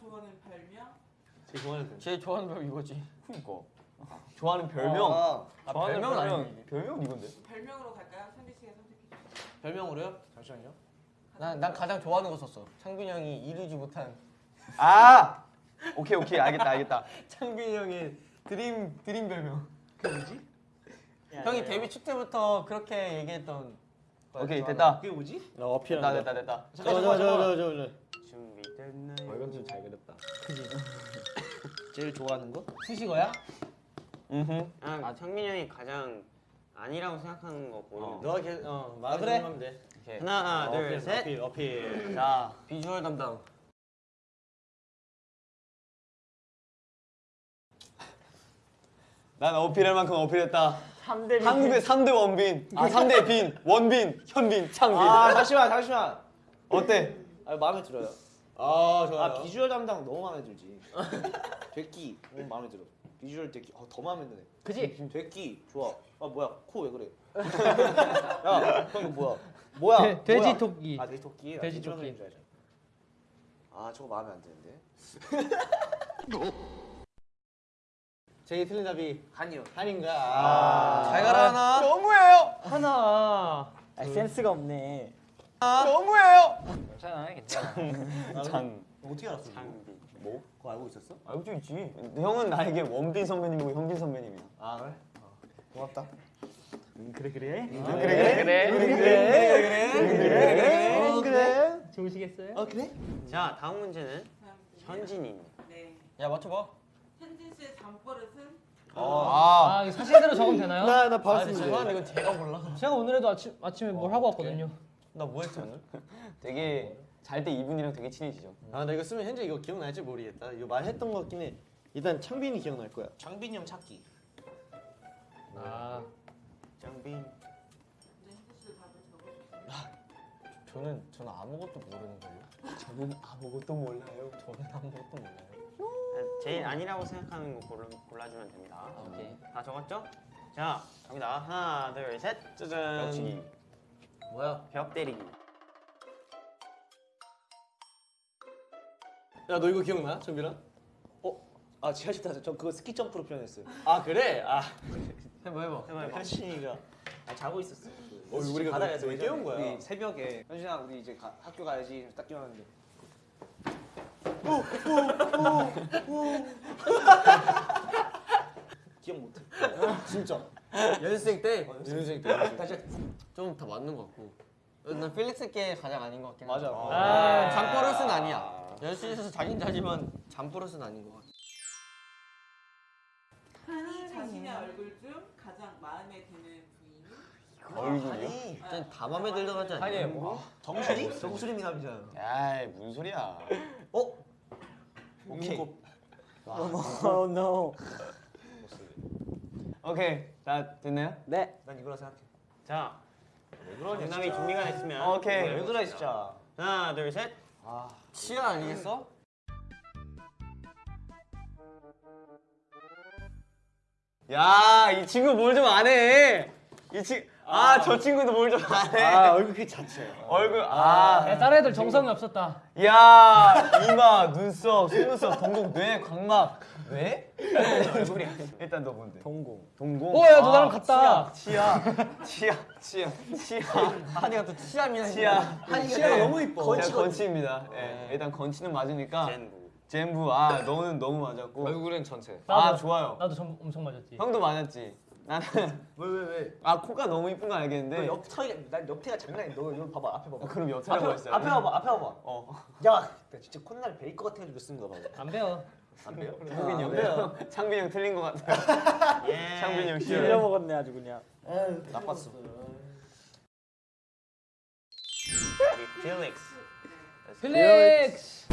좋아하는 별명? 제일 좋아하는 별. 제일 좋아하는 별 이거지. 그니까. 좋아하는 별명. 아, 아, 좋아하는 별명은 별명. 아니지. 별명은 이건데. 별명으로 갈까요? 현지 씨가 선택해 주세요. 별명으로요? 잠시만요. 난, 난 가장 좋아하는 거 썼어. 창빈이 형이 이루지 못한 아. 오케이 오케이 알겠다 알겠다. 창빈이 형의 드림 드림 별명. 그 뭐지? 형이 데뷔 초 때부터 그렇게 얘기했던. 거 오케이 좋아하는 됐다. 그게 뭐지? 나 어필한 됐다 거. 됐다 됐다. 잠깐 잠깐 잠깐. 준비됐나요? 어, 이건 좀 잘 그렸다. 제일 좋아하는 거? 수식어야? 음. 아, 창민이 형이 가장 아니라고 생각하는 거 보이는 어. 너가 계속 어 아, 말을 그래? 하면 돼. 오케이. 하나 어, 둘 어필, 셋 어필 어필. 자. 비주얼 담당. 난 어필할 만큼 어필했다. 한국의 3대 원빈. 아 3대 빈. 원빈, 현빈, 창빈. 아 잠시만 잠시만. 어때? 아 마음에 들어요. 아 좋아. 아 비주얼 담당 너무 마음에 들지. 됐기 너무 마음에 들어. 비주얼 됐기 어, 더 마음에 드네. 그지? 됐기 좋아. 아 뭐야 코 왜 그래? 야형 이거 뭐야? 뭐야? 돼- 돼지 뭐야? 토끼. 아 돼지 토끼. 아, 돼지 토끼. 아 저거 마음에 안 드는데. 제일 틀린 답이 한이요. 한인가. 아. 잘 가라 하나. 너무해요. 하나. 아, 센스가 없네. 너무해요. 괜찮아 괜찮아. 장. 어떻게 알았어? 창빈 뭐? 그거 알고 있었어? 알고 좀 있지. 형은 나에게 원빈 선배님이고 현빈 선배님이야. 아 그래? 고맙다. 그래 그래. 그래 그래 그래. 그래 그래 그래 그래. 좋으시겠어요? 어 그래? 자 다음 문제는. 현진이 네. 야 맞춰봐. 현진 씨의 잠버릇은? 아. 아, 이거 사실대로 적으면 되나요? 나나 아 봤어. 근데 죄송한데 이건 제가 몰라. 제가 오늘에도 아침 아침에 뭘 하고 왔거든요. 나 뭐 했지 오늘? 되게 잘 때 이분이랑 되게 친해지죠. 아 나 이거 쓰면 현재 이거 기억날지 모르겠다. 이거 말했던 것 같긴 해. 일단 창빈이 기억날 거야. 장빈이 형 찾기. 아, 답을 적어주세요. 저는 저는 아무것도 모르는 걸요. 저는 아무것도 몰라요. 저는 아무것도 몰라요. 아, 제일 아니라고 생각하는 거 골라, 골라주면 됩니다 아, 오케이. 다 적었죠? 자 갑니다 하나 둘 셋 짜잔. 역시. 뭐야? 벽 때리기 야 너 이거 기억나, 정빈아? 아 제가 진짜 저 그거 스키 점프로 표현했어요. 아 그래? 아 해봐 해봐. 해봐 해봐 현진이가 아, 자고 있었어. 어, 우리가 바닥에서 왜 깨운 거야? 우리 새벽에 현진아 우리 이제 가, 학교 가야지 딱 깨웠는데 기억 못해. 진짜. 연습생 때 연습생 때. 다시 좀 다 맞는 것 같고. 난 필릭스께 가장 아닌 것 같긴 해. 맞아. 아. 잠버릇은 아니야. 열심히서 자긴 자지만 잠버릇은 아닌 것 같아. 자신의 얼굴 중 가장 마음에 드는? 얼굴이요? 일단 다 마음에 들던 하지 않냐? 아니 뭐. 정수리? 정수리 미남이잖아. 야이 무슨 소리야. 어? 오케이. Oh no. 오케이. 다 됐나요? 네. 난 이거라 생각해. 자 진짜. 준비가 됐으면 오케이. 왜 그래 진짜. 하나 둘 셋 아. 치아 아니겠어? 야, 이 친구 뭘 좀 안 해. 이 친, 아, 저 친구도 뭘 좀 안 해. 아 얼굴 그 자체야. 얼굴, 아. 야, 다른 애들 정성이 없었다. 야, 이마, 눈썹, 속눈썹, 동공, 뇌, 광막. 뇌? 얼굴이 일단 너 뭔데? 동공. 동공. 오, 야, 너 아, 나랑 같다. 치아, 치아, 치아, 치아, 한이가 또 치아미나. 치아. 치아가 너무 이뻐. 제가 건치입니다. 예, 일단 건치는 맞으니까. 젠부 젠부, 아, 너는 너무 맞았고. 얼굴은 전체. 아, 나도- 좋아요. 나도 좀 엄청 맞았지. 형도 맞았지. 나는 왜 왜 왜? 아 코가 너무 이쁜 건 알겠는데. 너옆 턱이 난 옆태가 장난이. 너 이거 봐봐 앞에 봐봐. 아, 그럼 옆에라고 앞에 했어요. 앞에 봐봐 앞에 봐봐. 어. 야, 나 진짜 콧날 베일 것 같아가지고 쓴거 봐. 안 배워. 안 배요? 창빈이 형. 배요. 창빈이 형 틀린 것 같아요. 예 창빈이 형 싫어요. 먹었네 아주 그냥. 나빴어. 우리 필릭스 필릭스.